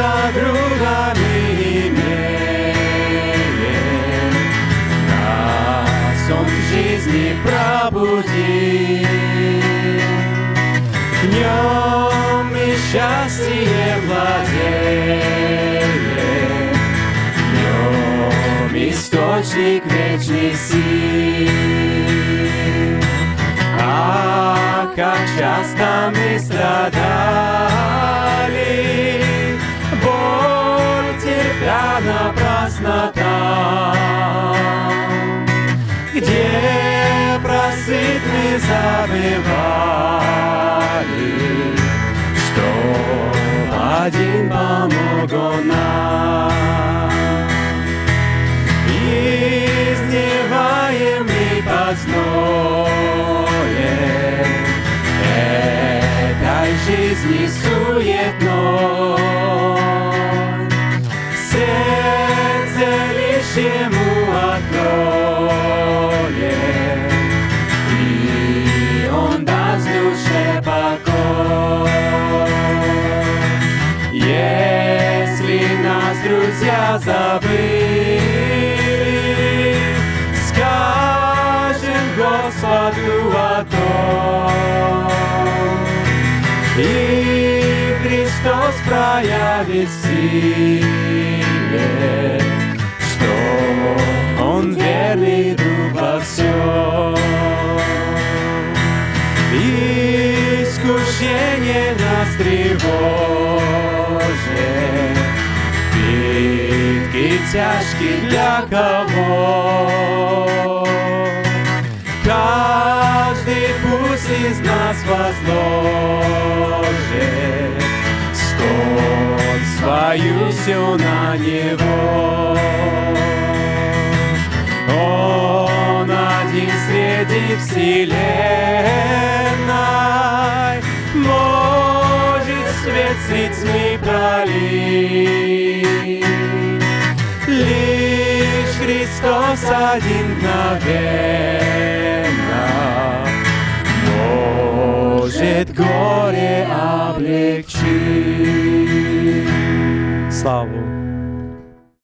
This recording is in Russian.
за другами имеем. Нас он к жизни пробуди, в нем и счастье владеет, нем источник вечной силы, А как часто мы страдаем, там, где просыт мы забывали, что один помог нам. Изневаемый под зноем этой жизни суетной, лишь ему откроет, и он даст душе покой. Если нас друзья забыли, скажем Господу о том, и Христос проявит силе, Тревожит, Битки тяжкие для кого? Каждый пусть из нас возложит Столь свою все на него. Он один среди вселенной свет с лицьми пролить Лишь Христос один мгновенно Может горе облегчить. Славу